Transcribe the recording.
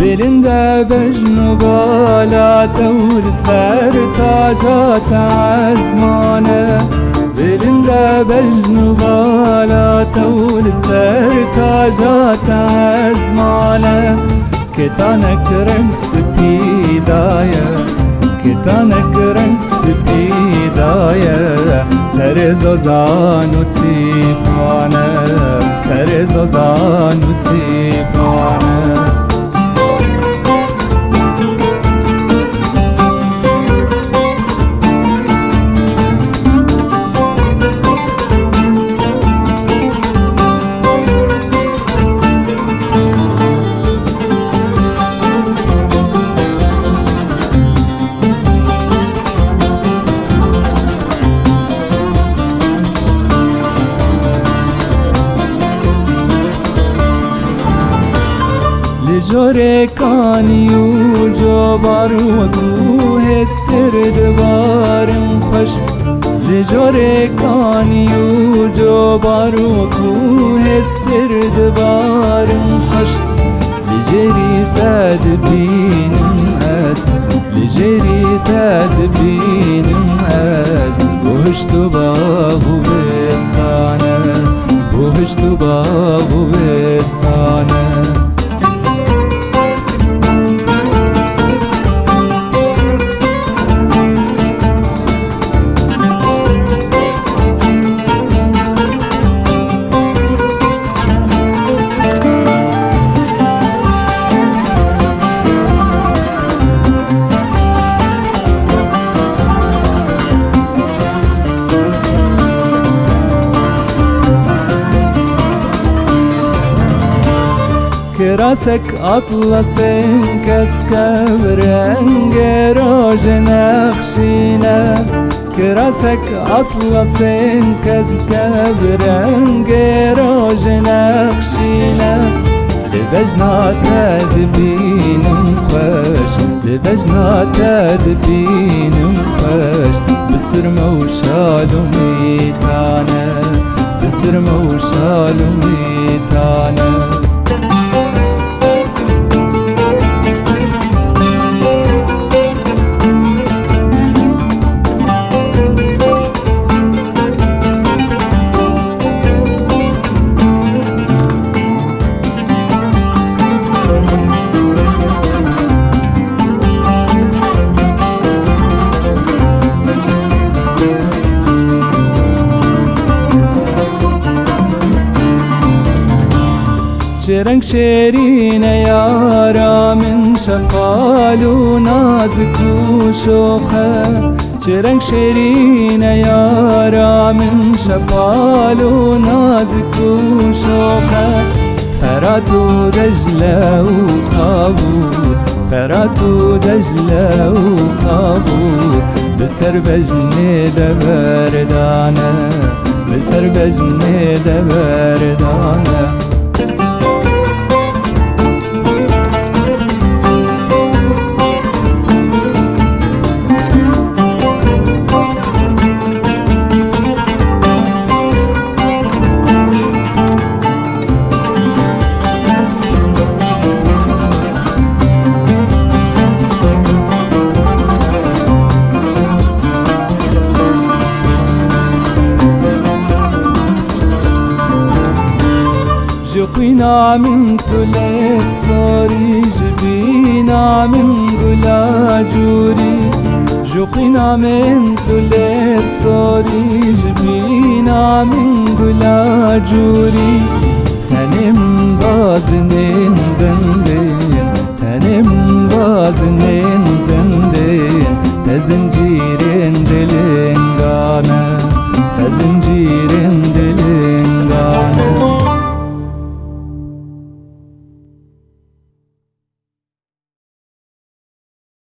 Belinde bejnu bala tevr ser tacat azmane Belinde bejnu bala tevr ser tacat azmane Ketanek renk spidaya Ketanek renk spidaya Ser zozan usipane Ser zozan جور کانی و جوار و کو هستر دوارم خوش لجور کانی و جوار و کو هستر دوارم خوش لجری تد بینم از لجری تد بینم از بهشت و کراسك أطلسين كسكب رنگ روج نخشينا كراسك أطلسين كسكب رنگ روج نخشينا لبجنا تدبين خوش لبجنا تدبين خوش بسر موشال ميتانا بسر موشال ميتانا رنگ شیرین یارا من شفال و نازک و شوخه چه رنگ شیرین یارا من شفال و نازک و شوخه فرات و دجله و قابور فرات و دجله و قابور بسر بجنه دبردانه بسر بجنه دبردانه جخينا من تلك صاري جبينا من قلا جوري جخينا من تلك صاري جبينا من قلا جوري تنم بازنين زن